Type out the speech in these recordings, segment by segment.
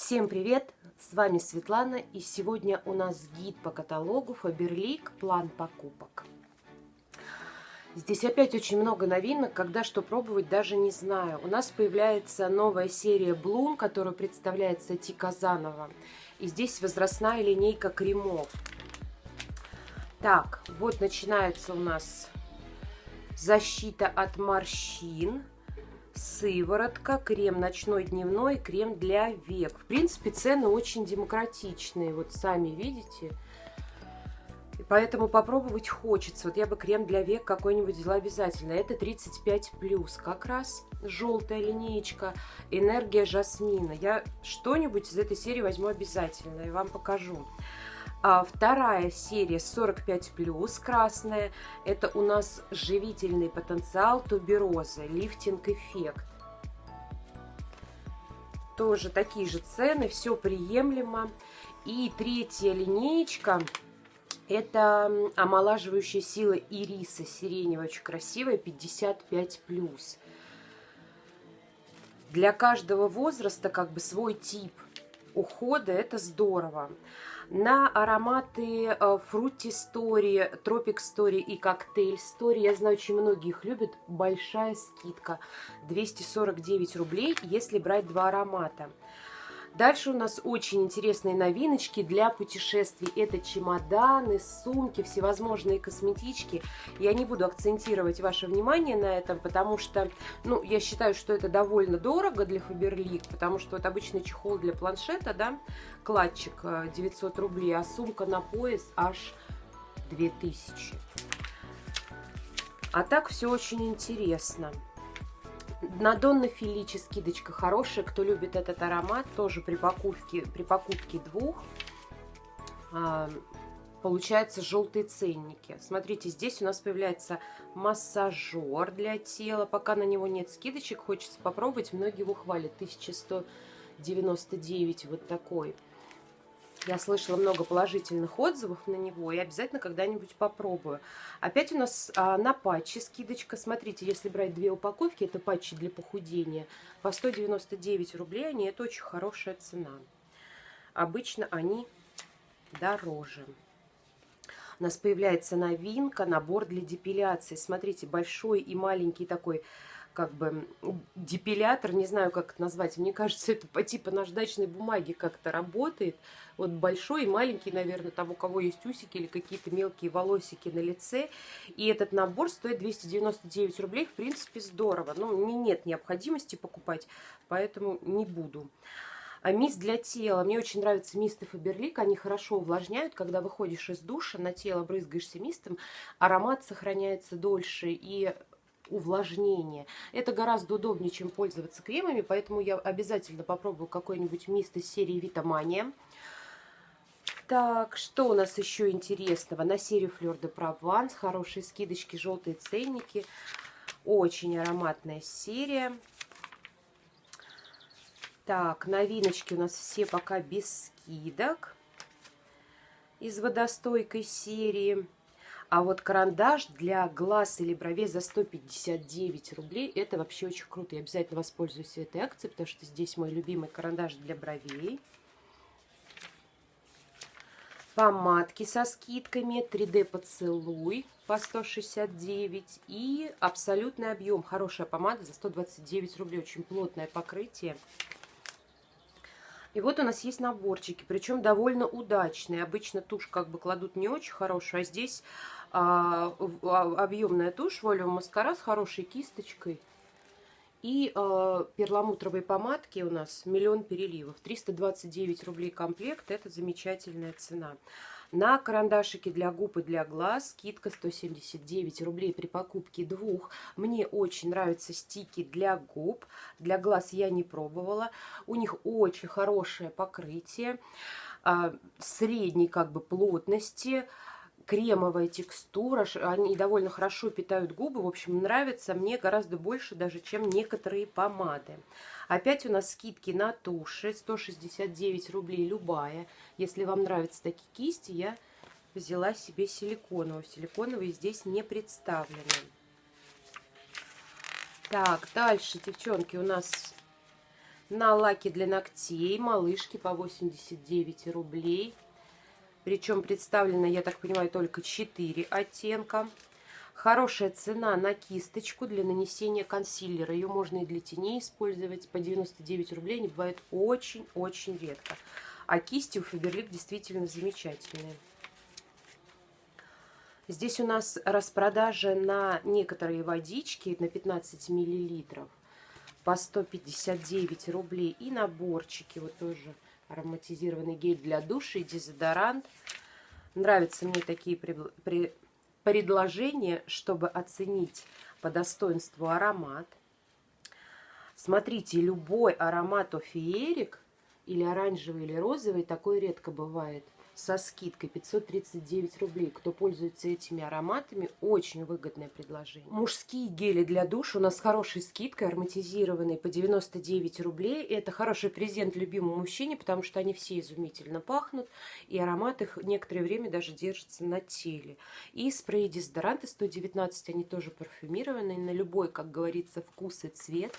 Всем привет! С вами Светлана и сегодня у нас гид по каталогу Faberlic «План покупок». Здесь опять очень много новинок, когда что пробовать даже не знаю. У нас появляется новая серия Bloom, которую представляет Сати Казанова. И здесь возрастная линейка кремов. Так, вот начинается у нас защита от морщин – сыворотка, крем ночной, дневной, крем для век. В принципе, цены очень демократичные, вот сами видите. И поэтому попробовать хочется. Вот я бы крем для век какой-нибудь взяла обязательно. Это 35 плюс, как раз желтая линеечка, энергия жасмина. Я что-нибудь из этой серии возьму обязательно и вам покажу. А вторая серия 45 плюс красная. Это у нас живительный потенциал туберозы, лифтинг эффект. Тоже такие же цены, все приемлемо. И третья линеечка это омолаживающая сила ириса сиреневая, очень красивая, 55 плюс. Для каждого возраста как бы свой тип ухода, это здорово. На ароматы Fruity Story, Tropic Story и Cocktail Story, я знаю, очень многие их любят, большая скидка. 249 рублей, если брать два аромата. Дальше у нас очень интересные новиночки для путешествий. Это чемоданы, сумки, всевозможные косметички. Я не буду акцентировать ваше внимание на этом, потому что, ну, я считаю, что это довольно дорого для Faberlic, потому что вот обычный чехол для планшета, да, кладчик 900 э, рублей, а сумка на пояс аж 2000. А так все очень интересно. На Донна Филичи скидочка хорошая. Кто любит этот аромат, тоже при покупке, при покупке двух а, получается желтые ценники. Смотрите, здесь у нас появляется массажер для тела. Пока на него нет скидочек, хочется попробовать. Многие его хвалят. 1199 вот такой. Я слышала много положительных отзывов на него и обязательно когда-нибудь попробую. Опять у нас а, на патчи скидочка. Смотрите, если брать две упаковки, это патчи для похудения, по 199 рублей они, это очень хорошая цена. Обычно они дороже. У нас появляется новинка, набор для депиляции. Смотрите, большой и маленький такой как бы депилятор, не знаю, как это назвать. Мне кажется, это по типу наждачной бумаги как-то работает. Вот большой и маленький, наверное, там у кого есть усики или какие-то мелкие волосики на лице. И этот набор стоит 299 рублей. В принципе, здорово. Но мне нет необходимости покупать, поэтому не буду. А мисс для тела. Мне очень нравятся мисты Фаберлик. Они хорошо увлажняют. Когда выходишь из душа, на тело брызгаешься мистом, аромат сохраняется дольше. И увлажнение. Это гораздо удобнее, чем пользоваться кремами, поэтому я обязательно попробую какой-нибудь мист из серии Витамания. Так, что у нас еще интересного? На серию Fleur de Provence хорошие скидочки, желтые ценники. Очень ароматная серия. Так, новиночки у нас все пока без скидок из водостойкой серии. А вот карандаш для глаз или бровей за 159 рублей, это вообще очень круто. Я обязательно воспользуюсь этой акцией, потому что здесь мой любимый карандаш для бровей. Помадки со скидками, 3D поцелуй по 169 и абсолютный объем. Хорошая помада за 129 рублей, очень плотное покрытие. И вот у нас есть наборчики, причем довольно удачные. Обычно тушь как бы кладут не очень хорошую, а здесь объемная тушь Volume Маскара с хорошей кисточкой. И э, перламутровые помадки у нас миллион переливов. 329 рублей комплект. Это замечательная цена. На карандашики для губ и для глаз скидка 179 рублей при покупке двух. Мне очень нравятся стики для губ. Для глаз я не пробовала. У них очень хорошее покрытие. Э, средней как бы плотности кремовая текстура, они довольно хорошо питают губы, в общем, нравится мне гораздо больше даже, чем некоторые помады. Опять у нас скидки на туши, 169 рублей любая. Если вам нравятся такие кисти, я взяла себе силиконовую. Силиконовые здесь не представлены. Так, дальше, девчонки, у нас на лаки для ногтей, малышки по 89 рублей. Причем представлено, я так понимаю, только 4 оттенка. Хорошая цена на кисточку для нанесения консилера. Ее можно и для теней использовать. По 99 рублей они бывают очень-очень редко. А кисти у Фаберлик действительно замечательные. Здесь у нас распродажа на некоторые водички на 15 миллилитров по 159 рублей. И наборчики, вот тоже ароматизированный гель для душа и дезодорант. Нравятся мне такие предложения, чтобы оценить по достоинству аромат. Смотрите, любой аромат офиерик, или оранжевый, или розовый, такой редко бывает – со скидкой 539 рублей. Кто пользуется этими ароматами, очень выгодное предложение. Мужские гели для душа у нас с хорошей скидкой, ароматизированные по 99 рублей. Это хороший презент любимому мужчине, потому что они все изумительно пахнут, и аромат их некоторое время даже держится на теле. И спреи-дезодоранты 119, они тоже парфюмированные, на любой, как говорится, вкус и цвет.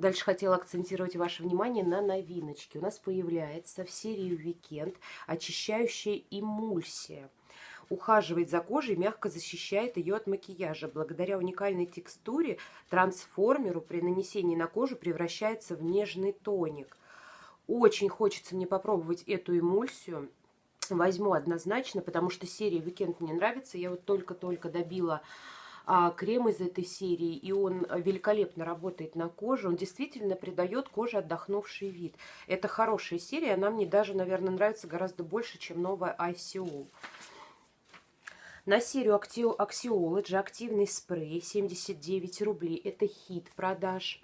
Дальше хотела акцентировать ваше внимание на новиночке. У нас появляется в серии «Weekend» очищающая эмульсия. Ухаживает за кожей, мягко защищает ее от макияжа. Благодаря уникальной текстуре трансформеру при нанесении на кожу превращается в нежный тоник. Очень хочется мне попробовать эту эмульсию. Возьму однозначно, потому что серия «Weekend» мне нравится. Я вот только-только добила а, крем из этой серии, и он великолепно работает на коже. Он действительно придает коже отдохнувший вид. Это хорошая серия, она мне даже, наверное, нравится гораздо больше, чем новая ICO. На серию Axiology активный спрей 79 рублей. Это хит продаж.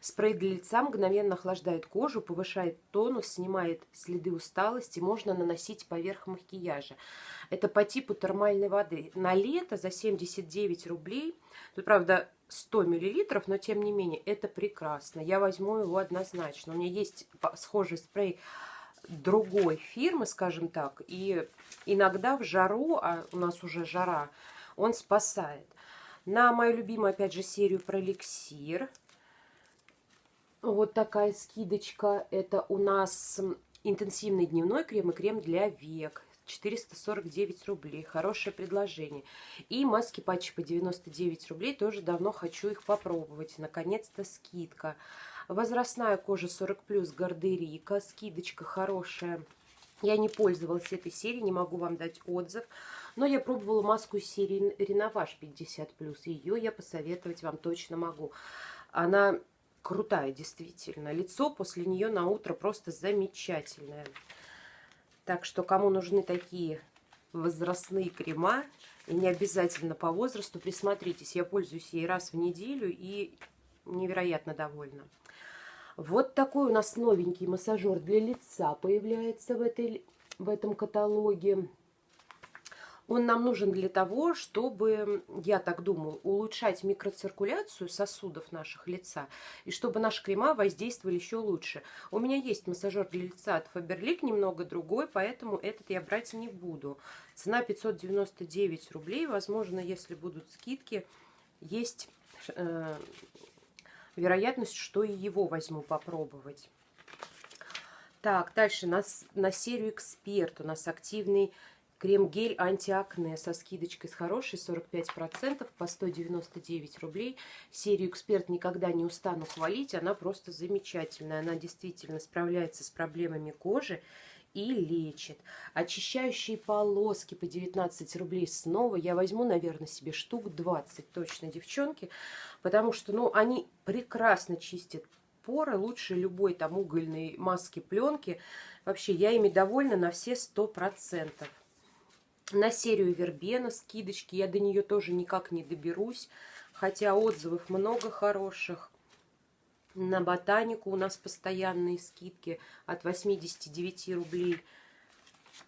Спрей для лица мгновенно охлаждает кожу, повышает тонус, снимает следы усталости, можно наносить поверх макияжа. Это по типу термальной воды. На лето за 79 рублей, тут, правда, 100 миллилитров, но тем не менее, это прекрасно. Я возьму его однозначно. У меня есть схожий спрей другой фирмы, скажем так, и иногда в жару, а у нас уже жара, он спасает. На мою любимую, опять же, серию про эликсир – вот такая скидочка. Это у нас интенсивный дневной крем и крем для век. 449 рублей. Хорошее предложение. И маски патчи по 99 рублей. Тоже давно хочу их попробовать. Наконец-то скидка. Возрастная кожа 40+, гардерика. Скидочка хорошая. Я не пользовалась этой серией, не могу вам дать отзыв. Но я пробовала маску серии Реноваж 50+. Ее я посоветовать вам точно могу. Она крутая, действительно. Лицо после нее на утро просто замечательное. Так что, кому нужны такие возрастные крема, и не обязательно по возрасту, присмотритесь. Я пользуюсь ей раз в неделю и невероятно довольна. Вот такой у нас новенький массажер для лица появляется в, этой, в этом каталоге. Он нам нужен для того, чтобы, я так думаю, улучшать микроциркуляцию сосудов наших лица, и чтобы наши крема воздействовали еще лучше. У меня есть массажер для лица от Faberlic, немного другой, поэтому этот я брать не буду. Цена 599 рублей, возможно, если будут скидки, есть э, вероятность, что и его возьму попробовать. Так, дальше на, на серию «Эксперт» у нас активный Крем-гель антиакне со скидочкой с хорошей 45% по 199 рублей. Серию «Эксперт» никогда не устану хвалить. Она просто замечательная. Она действительно справляется с проблемами кожи и лечит. Очищающие полоски по 19 рублей снова. Я возьму, наверное, себе штук 20 точно, девчонки. Потому что, ну, они прекрасно чистят поры. Лучше любой там угольной маски, пленки. Вообще, я ими довольна на все 100% на серию Вербена скидочки. Я до нее тоже никак не доберусь, хотя отзывов много хороших. На ботанику у нас постоянные скидки от 89 рублей.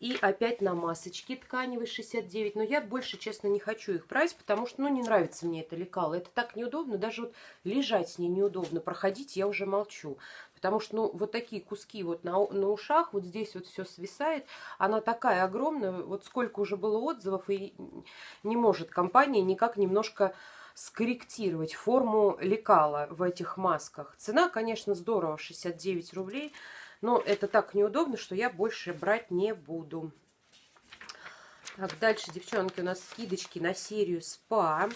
И опять на масочки тканевые 69. Но я больше, честно, не хочу их брать, потому что, ну, не нравится мне это лекало. Это так неудобно, даже вот лежать с ней неудобно. Проходить я уже молчу. Потому что, ну, вот такие куски вот на, на ушах, вот здесь вот все свисает. Она такая огромная, вот сколько уже было отзывов, и не может компания никак немножко скорректировать форму лекала в этих масках. Цена, конечно, здорово, 69 рублей, но это так неудобно, что я больше брать не буду. Так, дальше, девчонки, у нас скидочки на серию СПА.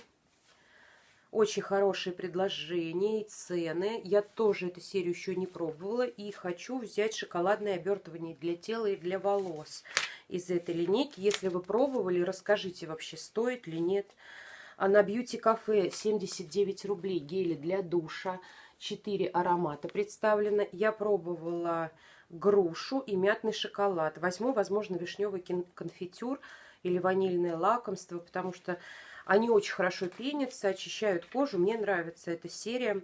Очень хорошие предложения и цены. Я тоже эту серию еще не пробовала. И хочу взять шоколадное обертывание для тела и для волос из этой линейки. Если вы пробовали, расскажите вообще, стоит ли нет. А на Бьюти Кафе 79 рублей гели для душа. 4 аромата представлено. Я пробовала грушу и мятный шоколад. Возьму, возможно, вишневый конфитюр или ванильное лакомство, потому что они очень хорошо пенятся, очищают кожу. Мне нравится эта серия.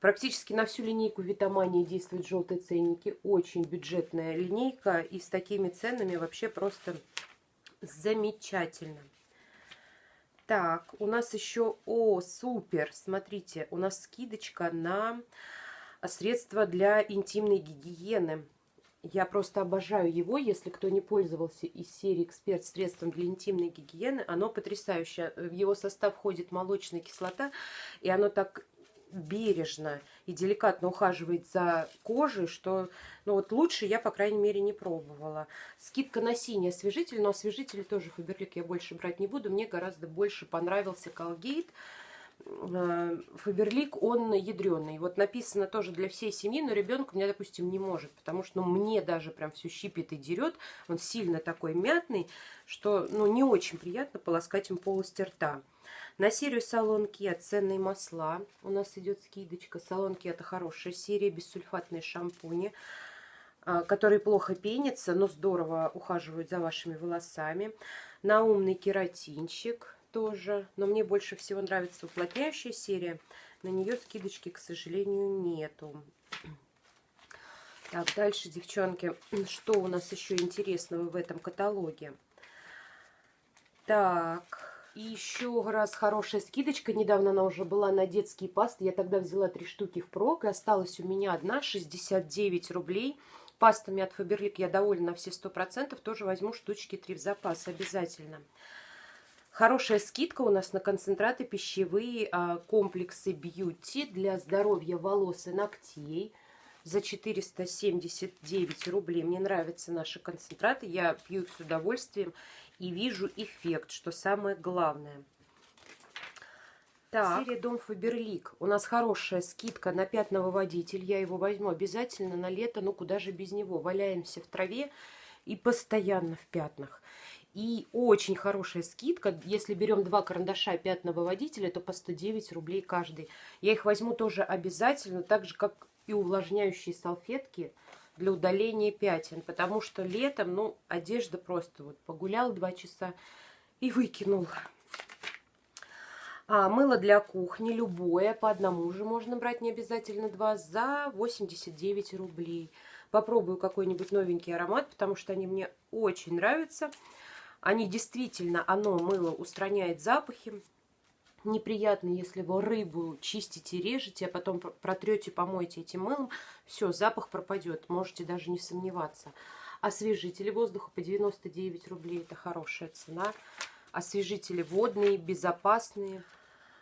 Практически на всю линейку Витамании действуют желтые ценники. Очень бюджетная линейка. И с такими ценами вообще просто замечательно. Так, у нас еще... О, супер! Смотрите, у нас скидочка на средства для интимной гигиены. Я просто обожаю его, если кто не пользовался из серии «Эксперт средством для интимной гигиены». Оно потрясающее. В его состав входит молочная кислота, и оно так бережно и деликатно ухаживает за кожей, что ну вот лучше я, по крайней мере, не пробовала. Скидка на синий освежитель, но освежитель тоже Фаберлик я больше брать не буду. Мне гораздо больше понравился Colgate. Э, Фаберлик, он ядреный. Вот написано тоже для всей семьи, но ребенок у меня, допустим, не может, потому что ну, мне даже прям все щипит и дерет. Он сильно такой мятный, что ну, не очень приятно полоскать им полости рта. На серию салонки от ценные масла у нас идет скидочка. Салонки это хорошая серия, бессульфатные шампуни, а, которые плохо пенятся, но здорово ухаживают за вашими волосами. На умный кератинчик тоже. Но мне больше всего нравится уплотняющая серия. На нее скидочки, к сожалению, нету. Так, дальше, девчонки, что у нас еще интересного в этом каталоге? Так, и еще раз хорошая скидочка. Недавно она уже была на детские пасты. Я тогда взяла три штуки в прок. И осталась у меня одна, 69 рублей. Пастами от Фаберлик я довольна на все 100%. Тоже возьму штучки 3 в запас обязательно. Хорошая скидка у нас на концентраты пищевые а, комплексы бьюти для здоровья волос и ногтей за 479 рублей. Мне нравятся наши концентраты, я пью их с удовольствием и вижу эффект, что самое главное. Так. Серия Дом Фаберлик. У нас хорошая скидка на пятновыводитель. Я его возьму обязательно на лето, ну куда же без него. Валяемся в траве и постоянно в пятнах. И очень хорошая скидка. Если берем два карандаша пятновыводителя, то по 109 рублей каждый. Я их возьму тоже обязательно, так же, как и увлажняющие салфетки для удаления пятен. Потому что летом, ну, одежда просто вот погулял два часа и выкинул. А, мыло для кухни любое, по одному же можно брать, не обязательно два, за 89 рублей. Попробую какой-нибудь новенький аромат, потому что они мне очень нравятся. Они действительно, оно, мыло, устраняет запахи. Неприятно, если вы рыбу чистите, режете, а потом протрете, помоете этим мылом. Все, запах пропадет, можете даже не сомневаться. Освежители воздуха по 99 рублей, это хорошая цена. Освежители водные, безопасные.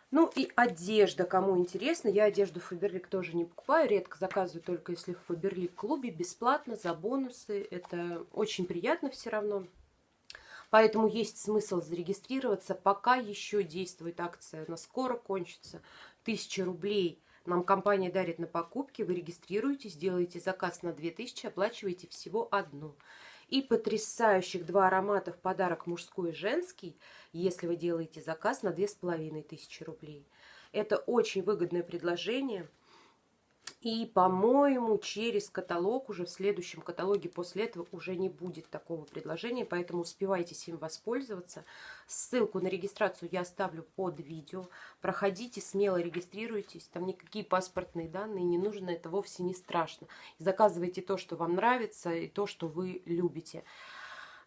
Ну и одежда, кому интересно. Я одежду Фаберлик тоже не покупаю, редко заказываю, только если в Фаберлик клубе, бесплатно, за бонусы. Это очень приятно все равно. Поэтому есть смысл зарегистрироваться, пока еще действует акция. Она скоро кончится. Тысяча рублей нам компания дарит на покупки. Вы регистрируетесь, делаете заказ на 2000, оплачиваете всего одну. И потрясающих два аромата в подарок мужской и женский, если вы делаете заказ на 2500 рублей. Это очень выгодное предложение – и, по-моему, через каталог, уже в следующем каталоге после этого уже не будет такого предложения, поэтому успевайте им воспользоваться. Ссылку на регистрацию я оставлю под видео. Проходите, смело регистрируйтесь, там никакие паспортные данные не нужны, это вовсе не страшно. Заказывайте то, что вам нравится и то, что вы любите.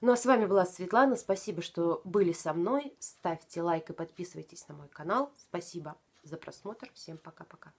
Ну а с вами была Светлана, спасибо, что были со мной. Ставьте лайк и подписывайтесь на мой канал. Спасибо за просмотр, всем пока-пока.